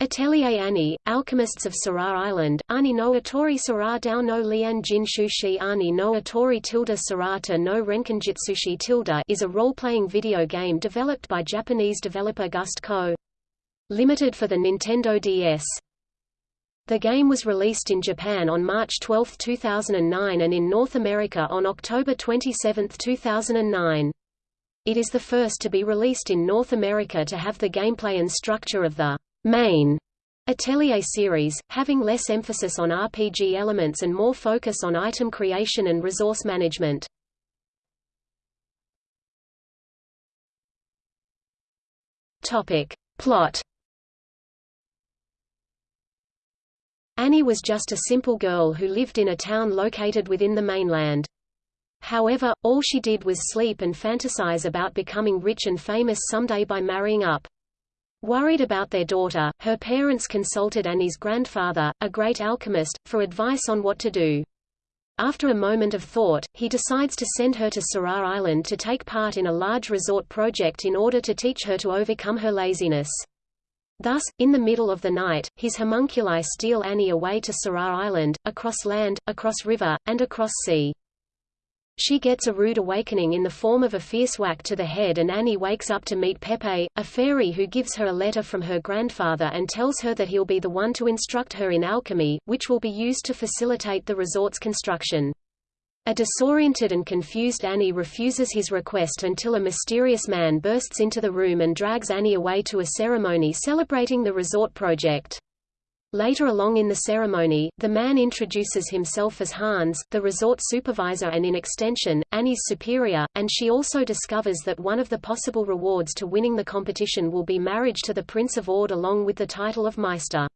Atelier Annie, Alchemists of Sera Island, Ani no Atori Sura Dao no Lian Jin Shushi Ani no Atori tilde Surata no Renkinjitsushi tilde is a role-playing video game developed by Japanese developer Gust Co. Limited for the Nintendo DS. The game was released in Japan on March 12, 2009 and in North America on October 27, 2009. It is the first to be released in North America to have the gameplay and structure of the main Atelier series, having less emphasis on RPG elements and more focus on item creation and resource management. Topic. Plot Annie was just a simple girl who lived in a town located within the mainland. However, all she did was sleep and fantasize about becoming rich and famous someday by marrying up. Worried about their daughter, her parents consulted Annie's grandfather, a great alchemist, for advice on what to do. After a moment of thought, he decides to send her to Sera Island to take part in a large resort project in order to teach her to overcome her laziness. Thus, in the middle of the night, his homunculi steal Annie away to Sera Island, across land, across river, and across sea. She gets a rude awakening in the form of a fierce whack to the head and Annie wakes up to meet Pepe, a fairy who gives her a letter from her grandfather and tells her that he'll be the one to instruct her in alchemy, which will be used to facilitate the resort's construction. A disoriented and confused Annie refuses his request until a mysterious man bursts into the room and drags Annie away to a ceremony celebrating the resort project. Later along in the ceremony, the man introduces himself as Hans, the resort supervisor and in extension, Annie's superior, and she also discovers that one of the possible rewards to winning the competition will be marriage to the Prince of Ord along with the title of Meister.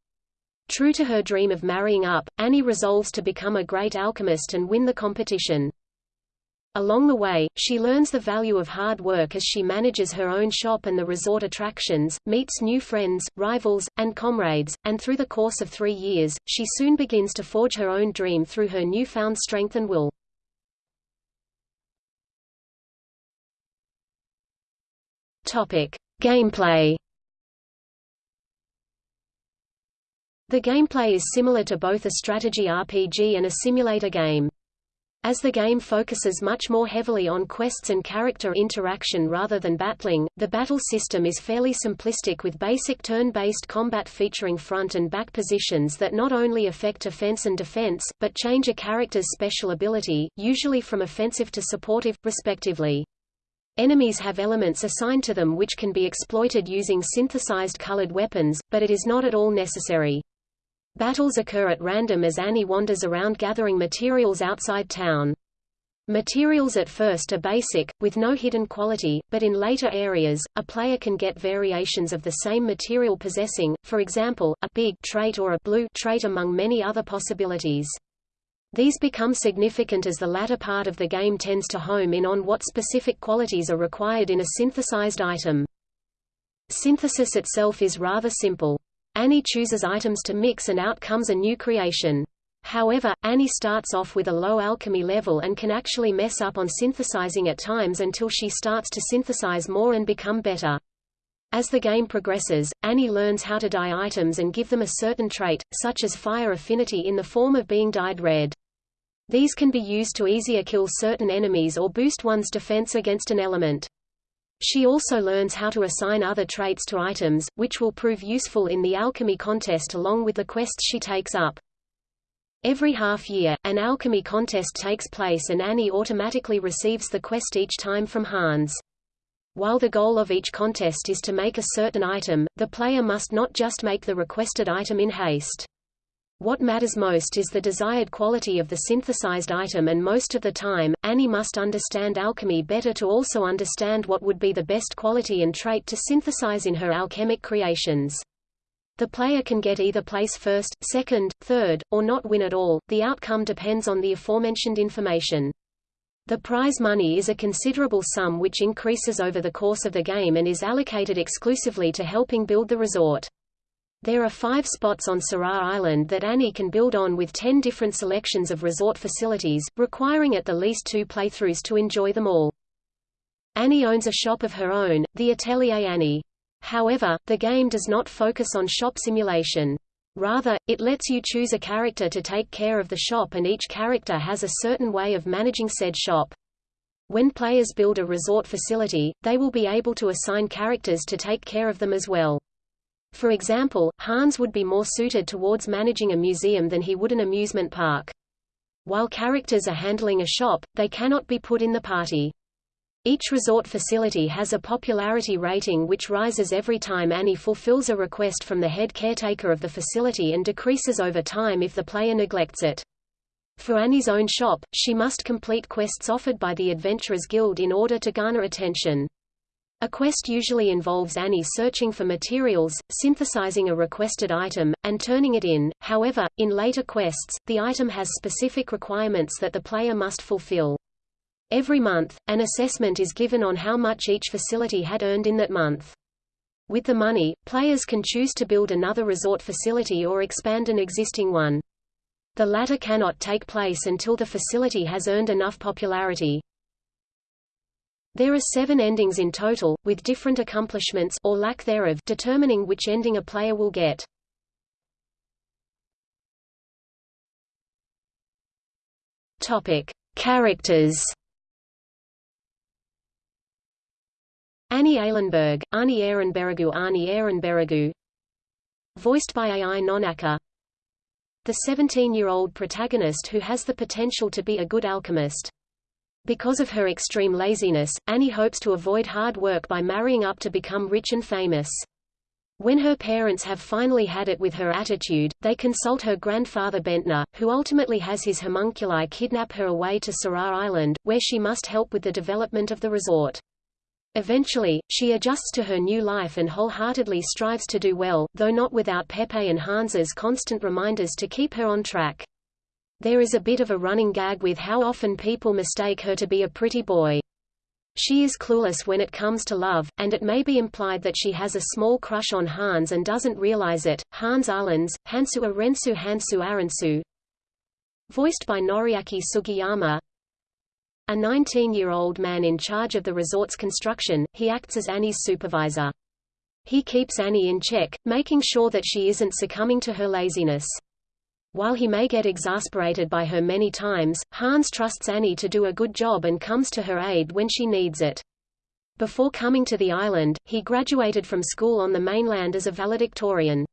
True to her dream of marrying up, Annie resolves to become a great alchemist and win the competition. Along the way, she learns the value of hard work as she manages her own shop and the resort attractions, meets new friends, rivals, and comrades, and through the course of three years, she soon begins to forge her own dream through her newfound strength and will. Topic. Gameplay The gameplay is similar to both a strategy RPG and a simulator game. As the game focuses much more heavily on quests and character interaction rather than battling, the battle system is fairly simplistic with basic turn-based combat featuring front and back positions that not only affect offense and defense, but change a character's special ability, usually from offensive to supportive, respectively. Enemies have elements assigned to them which can be exploited using synthesized colored weapons, but it is not at all necessary. Battles occur at random as Annie wanders around gathering materials outside town. Materials at first are basic, with no hidden quality, but in later areas, a player can get variations of the same material possessing, for example, a big trait or a blue trait among many other possibilities. These become significant as the latter part of the game tends to home in on what specific qualities are required in a synthesized item. Synthesis itself is rather simple. Annie chooses items to mix and out comes a new creation. However, Annie starts off with a low alchemy level and can actually mess up on synthesizing at times until she starts to synthesize more and become better. As the game progresses, Annie learns how to dye items and give them a certain trait, such as fire affinity in the form of being dyed red. These can be used to easier kill certain enemies or boost one's defense against an element. She also learns how to assign other traits to items, which will prove useful in the alchemy contest along with the quests she takes up. Every half year, an alchemy contest takes place and Annie automatically receives the quest each time from Hans. While the goal of each contest is to make a certain item, the player must not just make the requested item in haste. What matters most is the desired quality of the synthesized item and most of the time, Annie must understand alchemy better to also understand what would be the best quality and trait to synthesize in her alchemic creations. The player can get either place first, second, third, or not win at all, the outcome depends on the aforementioned information. The prize money is a considerable sum which increases over the course of the game and is allocated exclusively to helping build the resort. There are five spots on Sera Island that Annie can build on with ten different selections of resort facilities, requiring at the least two playthroughs to enjoy them all. Annie owns a shop of her own, the Atelier Annie. However, the game does not focus on shop simulation. Rather, it lets you choose a character to take care of the shop and each character has a certain way of managing said shop. When players build a resort facility, they will be able to assign characters to take care of them as well. For example, Hans would be more suited towards managing a museum than he would an amusement park. While characters are handling a shop, they cannot be put in the party. Each resort facility has a popularity rating which rises every time Annie fulfills a request from the head caretaker of the facility and decreases over time if the player neglects it. For Annie's own shop, she must complete quests offered by the Adventurers Guild in order to garner attention. A quest usually involves Annie searching for materials, synthesizing a requested item, and turning it in. However, in later quests, the item has specific requirements that the player must fulfill. Every month, an assessment is given on how much each facility had earned in that month. With the money, players can choose to build another resort facility or expand an existing one. The latter cannot take place until the facility has earned enough popularity. There are seven endings in total, with different accomplishments or lack thereof determining which ending a player will get. Topic: Characters Annie Eilenberg, Ani Ehrenbergu Ani Ehrenbergu Voiced by Ai Nonaka The 17-year-old protagonist who has the potential to be a good alchemist. Because of her extreme laziness, Annie hopes to avoid hard work by marrying up to become rich and famous. When her parents have finally had it with her attitude, they consult her grandfather Bentner, who ultimately has his homunculi kidnap her away to Sera Island, where she must help with the development of the resort. Eventually, she adjusts to her new life and wholeheartedly strives to do well, though not without Pepe and Hans's constant reminders to keep her on track. There is a bit of a running gag with how often people mistake her to be a pretty boy. She is clueless when it comes to love, and it may be implied that she has a small crush on Hans and doesn't realize it. Hans Arlens, Hansu Arensu Hansu Arensu Voiced by Noriaki Sugiyama a 19-year-old man in charge of the resort's construction, he acts as Annie's supervisor. He keeps Annie in check, making sure that she isn't succumbing to her laziness. While he may get exasperated by her many times, Hans trusts Annie to do a good job and comes to her aid when she needs it. Before coming to the island, he graduated from school on the mainland as a valedictorian.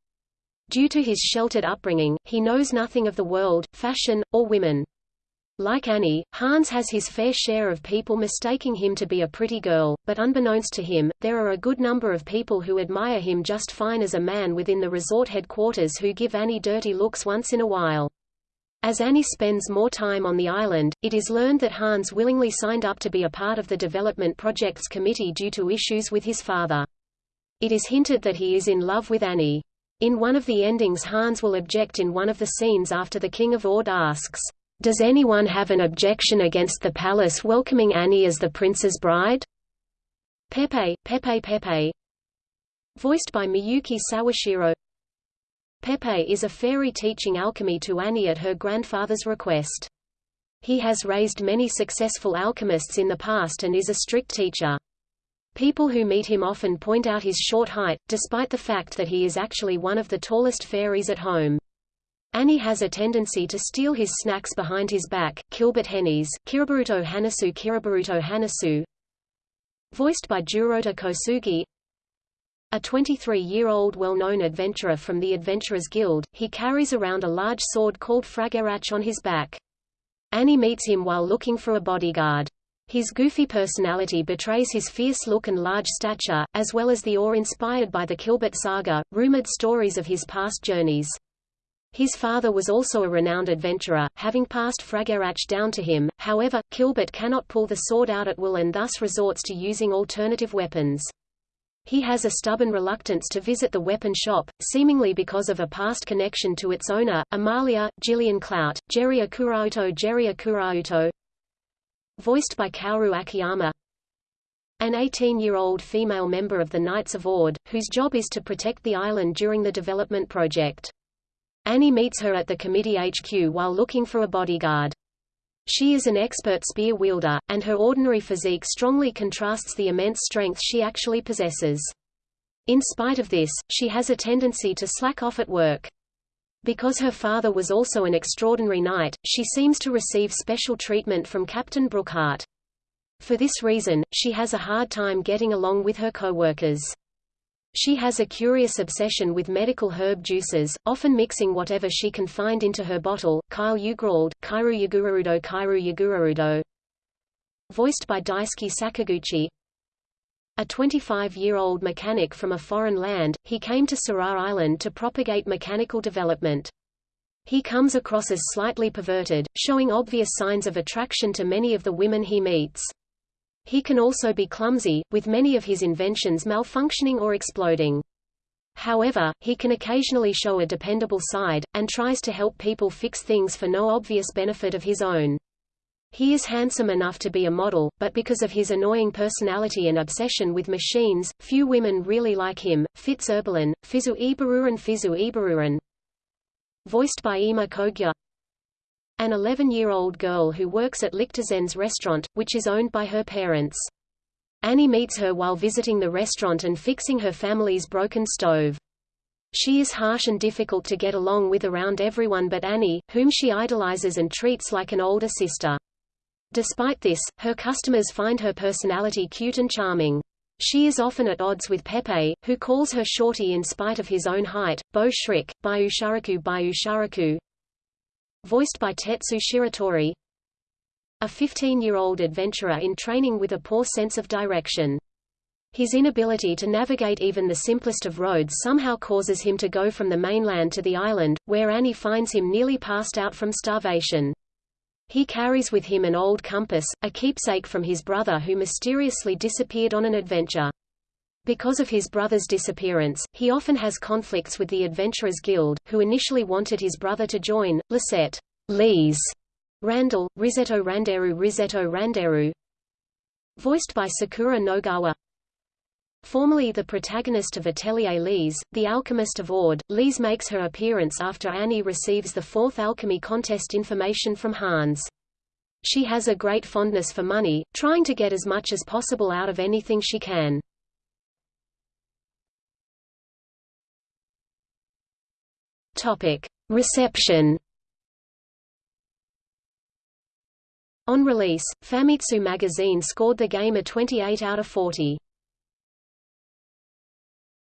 Due to his sheltered upbringing, he knows nothing of the world, fashion, or women. Like Annie, Hans has his fair share of people mistaking him to be a pretty girl, but unbeknownst to him, there are a good number of people who admire him just fine as a man within the resort headquarters who give Annie dirty looks once in a while. As Annie spends more time on the island, it is learned that Hans willingly signed up to be a part of the development projects committee due to issues with his father. It is hinted that he is in love with Annie. In one of the endings Hans will object in one of the scenes after the King of Ord asks, does anyone have an objection against the palace welcoming Annie as the prince's bride? Pepe, Pepe Pepe Voiced by Miyuki Sawashiro Pepe is a fairy teaching alchemy to Annie at her grandfather's request. He has raised many successful alchemists in the past and is a strict teacher. People who meet him often point out his short height, despite the fact that he is actually one of the tallest fairies at home. Annie has a tendency to steal his snacks behind his back. Kilbert Hennies, Kiraburuto Hanasu Kiraburuto Hanasu Voiced by Jurota Kosugi A 23-year-old well-known adventurer from the Adventurers Guild, he carries around a large sword called Fragarach on his back. Annie meets him while looking for a bodyguard. His goofy personality betrays his fierce look and large stature, as well as the awe inspired by the Kilbert saga, rumored stories of his past journeys. His father was also a renowned adventurer, having passed Fragarach down to him, however, Kilbert cannot pull the sword out at will and thus resorts to using alternative weapons. He has a stubborn reluctance to visit the weapon shop, seemingly because of a past connection to its owner, Amalia, Gillian Clout, Jerry Akurauto Jerry Akurauto Voiced by Kaoru Akiyama An 18-year-old female member of the Knights of Ord, whose job is to protect the island during the development project. Annie meets her at the committee HQ while looking for a bodyguard. She is an expert spear wielder, and her ordinary physique strongly contrasts the immense strength she actually possesses. In spite of this, she has a tendency to slack off at work. Because her father was also an extraordinary knight, she seems to receive special treatment from Captain Brookhart. For this reason, she has a hard time getting along with her co-workers. She has a curious obsession with medical herb juices, often mixing whatever she can find into her bottle. Kyle Ugrald, Kairu Yagurudo Kairu Voiced by Daisuke Sakaguchi A 25-year-old mechanic from a foreign land, he came to Sera Island to propagate mechanical development. He comes across as slightly perverted, showing obvious signs of attraction to many of the women he meets. He can also be clumsy, with many of his inventions malfunctioning or exploding. However, he can occasionally show a dependable side, and tries to help people fix things for no obvious benefit of his own. He is handsome enough to be a model, but because of his annoying personality and obsession with machines, few women really like him. Fitz Erbelin, Fizu Ibaruran Fizu Ibaruran Voiced by Ima Kogya an 11-year-old girl who works at Lichterzen's restaurant, which is owned by her parents. Annie meets her while visiting the restaurant and fixing her family's broken stove. She is harsh and difficult to get along with around everyone but Annie, whom she idolizes and treats like an older sister. Despite this, her customers find her personality cute and charming. She is often at odds with Pepe, who calls her shorty in spite of his own height. Bo Shrik, Bayu Sharaku Bayu Sharaku voiced by Tetsu Shiratori, a 15-year-old adventurer in training with a poor sense of direction. His inability to navigate even the simplest of roads somehow causes him to go from the mainland to the island, where Annie finds him nearly passed out from starvation. He carries with him an old compass, a keepsake from his brother who mysteriously disappeared on an adventure. Because of his brother's disappearance, he often has conflicts with the Adventurers Guild, who initially wanted his brother to join, Lisette Lise Randall, Risetto Randeru Risetto Randeru Voiced by Sakura Nogawa Formerly the protagonist of Atelier Lise, the alchemist of Ord, Lise makes her appearance after Annie receives the fourth alchemy contest information from Hans. She has a great fondness for money, trying to get as much as possible out of anything she can. Topic: Reception. On release, Famitsu magazine scored the game a 28 out of 40.